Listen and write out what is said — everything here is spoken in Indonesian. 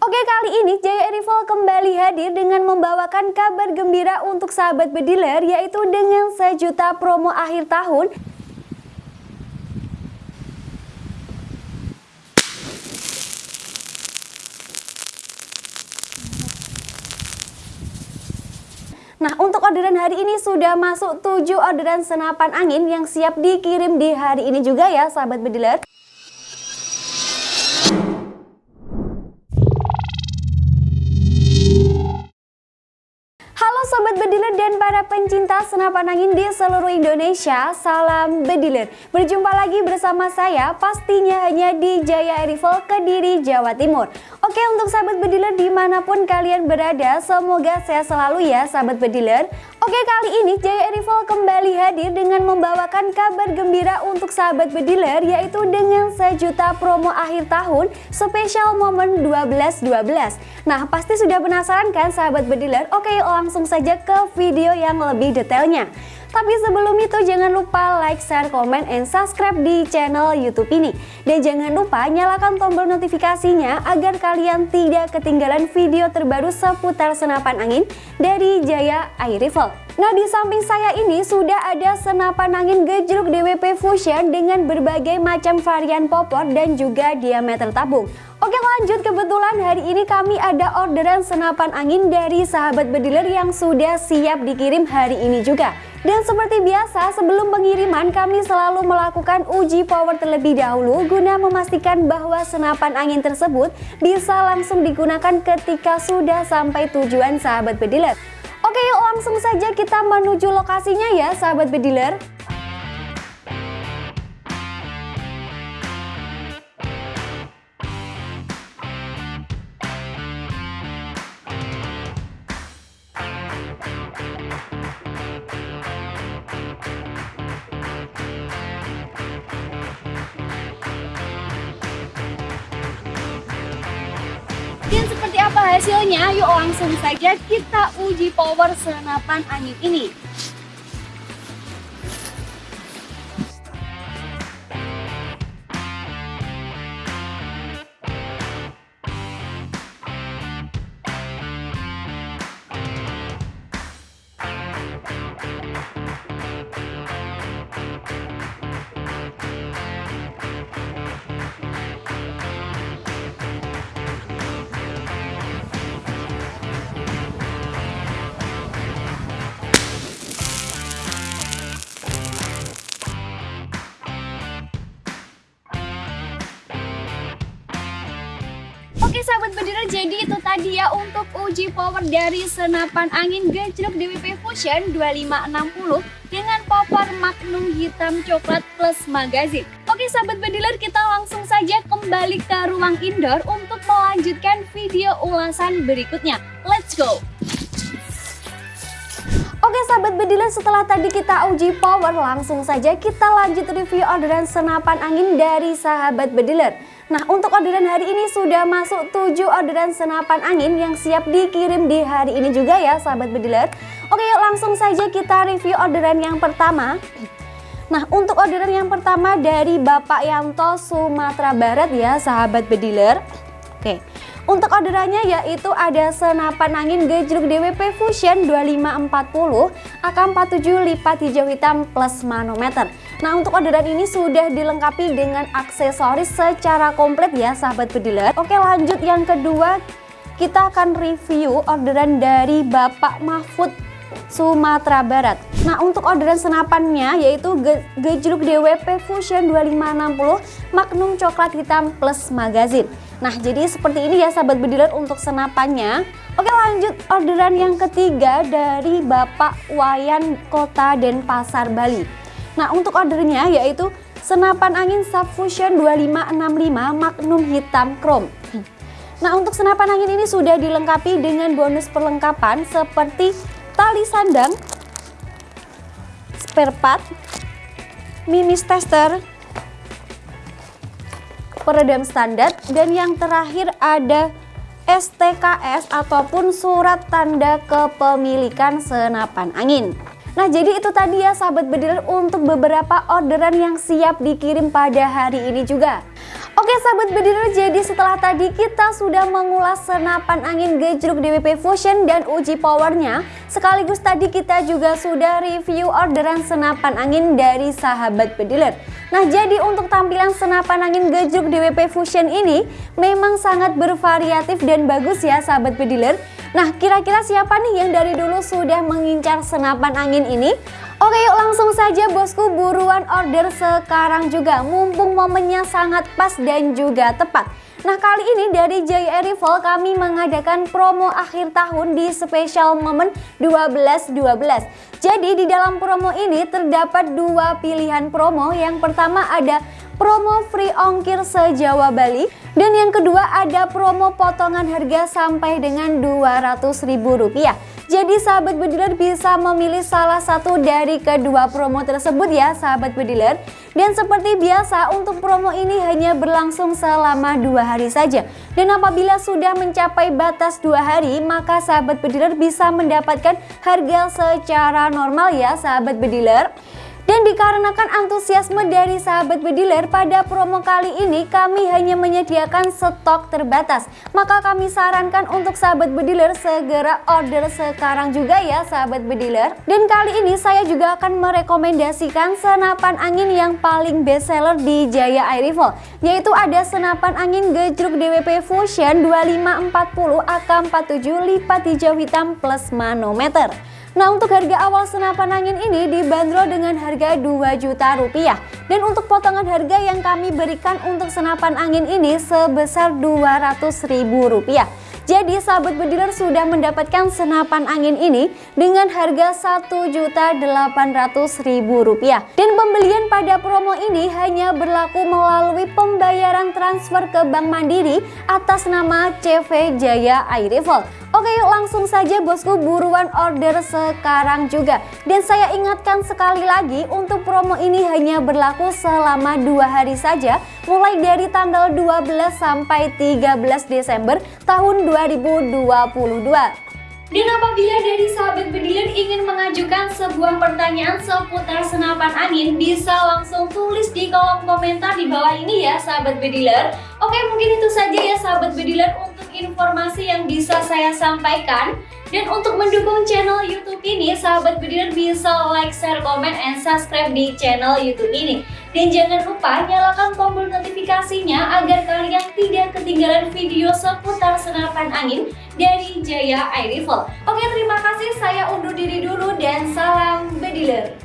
Oke kali ini Jaya Rival kembali hadir dengan membawakan kabar gembira untuk sahabat bediler yaitu dengan sejuta promo akhir tahun. Nah untuk orderan hari ini sudah masuk 7 orderan senapan angin yang siap dikirim di hari ini juga ya sahabat bediler Sobat Bediler dan para pencinta senapan angin di seluruh Indonesia Salam Bediler. Berjumpa lagi bersama saya pastinya hanya di Jaya Rival Kediri, Jawa Timur. Oke untuk sahabat bediler di mana pun kalian berada semoga sehat selalu ya sahabat bediler Oke kali ini Jaya Rival kembali hadir dengan membawakan kabar gembira untuk sahabat bediler yaitu dengan sejuta promo akhir tahun spesial momen 12-12 Nah pasti sudah penasaran kan sahabat bediler? Oke langsung saja ke video yang lebih detailnya tapi sebelum itu jangan lupa like, share, komen, and subscribe di channel YouTube ini. Dan jangan lupa nyalakan tombol notifikasinya agar kalian tidak ketinggalan video terbaru seputar senapan angin dari Jaya Air Rifle. Nah di samping saya ini sudah ada senapan angin gejruk DWP Fusion dengan berbagai macam varian popor dan juga diameter tabung. Oke lanjut kebetulan hari ini kami ada orderan senapan angin dari sahabat bediler yang sudah siap dikirim hari ini juga. Dan seperti biasa sebelum pengiriman kami selalu melakukan uji power terlebih dahulu guna memastikan bahwa senapan angin tersebut bisa langsung digunakan ketika sudah sampai tujuan sahabat bediler. Oke yuk langsung saja kita menuju lokasinya ya sahabat bediler. Hasilnya? Yuk langsung saja kita uji power senapan angin ini. Oke sahabat bediler jadi itu tadi ya untuk uji power dari senapan angin gejruk DWP Fusion 2560 dengan popor Magnum hitam coklat plus magazin. Oke sahabat bediler kita langsung saja kembali ke ruang indoor untuk melanjutkan video ulasan berikutnya. Let's go! Oke sahabat bediler setelah tadi kita uji power langsung saja kita lanjut review orderan senapan angin dari sahabat bediler. Nah untuk orderan hari ini sudah masuk 7 orderan senapan angin yang siap dikirim di hari ini juga ya sahabat bediler Oke yuk langsung saja kita review orderan yang pertama. Nah untuk orderan yang pertama dari Bapak Yanto Sumatera Barat ya sahabat bediler. Oke untuk orderannya yaitu ada senapan angin gejruk DWP Fusion 2540 AK47 lipat hijau hitam plus manometer. Nah untuk orderan ini sudah dilengkapi dengan aksesoris secara komplit ya sahabat bediler. Oke lanjut yang kedua kita akan review orderan dari Bapak Mahfud Sumatera Barat. Nah untuk orderan senapannya yaitu gejruk DWP Fusion 2560 Magnum coklat hitam plus magazin. Nah jadi seperti ini ya sahabat bediler untuk senapannya Oke lanjut orderan yang ketiga dari Bapak Wayan Kota Denpasar Bali Nah untuk ordernya yaitu senapan angin Subfusion 2565 Magnum hitam chrome Nah untuk senapan angin ini sudah dilengkapi dengan bonus perlengkapan seperti tali sandang, spare part, mimis tester, peredam standar dan yang terakhir ada STKS ataupun surat tanda kepemilikan senapan angin. Nah jadi itu tadi ya sahabat bediler untuk beberapa orderan yang siap dikirim pada hari ini juga. Oke Oke sahabat bediler, jadi setelah tadi kita sudah mengulas senapan angin gejruk DWP Fusion dan uji powernya Sekaligus tadi kita juga sudah review orderan senapan angin dari sahabat bediler Nah jadi untuk tampilan senapan angin gejruk DWP Fusion ini memang sangat bervariatif dan bagus ya sahabat bediler Nah kira-kira siapa nih yang dari dulu sudah mengincar senapan angin ini? Oke yuk langsung saja bosku buruan order sekarang juga. Mumpung momennya sangat pas dan juga tepat Nah kali ini dari Jaya Rival kami mengadakan promo akhir tahun di special moment 12-12 Jadi di dalam promo ini terdapat dua pilihan promo. Yang pertama ada promo free ongkir se-Jawa Bali. Dan yang kedua ada promo potongan harga sampai dengan Rp200.000 jadi sahabat bediler bisa memilih salah satu dari kedua promo tersebut ya sahabat bediler dan seperti biasa untuk promo ini hanya berlangsung selama dua hari saja. Dan apabila sudah mencapai batas dua hari maka sahabat bediler bisa mendapatkan harga secara normal ya sahabat bediler dan dikarenakan antusiasme dari sahabat bediler pada promo kali ini kami hanya menyediakan stok terbatas. Maka kami sarankan untuk sahabat bediler segera order sekarang juga ya sahabat bediler. Dan kali ini saya juga akan merekomendasikan senapan angin yang paling best seller di Jaya Air Rifle. Yaitu ada senapan angin gejruk DWP Fusion 2540 AK47 lipat hijau hitam plus manometer. Nah untuk harga awal senapan angin ini dibanderol dengan harga 2 juta rupiah Dan untuk potongan harga yang kami berikan untuk senapan angin ini sebesar 200 ribu rupiah jadi sahabat bediler sudah mendapatkan senapan angin ini dengan harga Rp1.800.000. Dan pembelian pada promo ini hanya berlaku melalui pembayaran transfer ke Bank Mandiri atas nama CV Jaya Rifle. Oke yuk langsung saja bosku buruan order sekarang juga. Dan saya ingatkan sekali lagi untuk promo ini hanya berlaku selama dua hari saja Mulai dari tanggal 12 sampai 13 Desember tahun 2022 dan apabila dari sahabat bediler ingin mengajukan sebuah pertanyaan seputar senapan angin Bisa langsung tulis di kolom komentar di bawah ini ya sahabat bediler. Oke mungkin itu saja ya sahabat untuk informasi yang bisa saya sampaikan dan untuk mendukung channel YouTube ini, sahabat bediler bisa like, share, komen, and subscribe di channel YouTube ini. Dan jangan lupa nyalakan tombol notifikasinya agar kalian tidak ketinggalan video seputar senapan angin dari Jaya Air Rifle. Oke, terima kasih. Saya undur diri dulu dan salam bediler.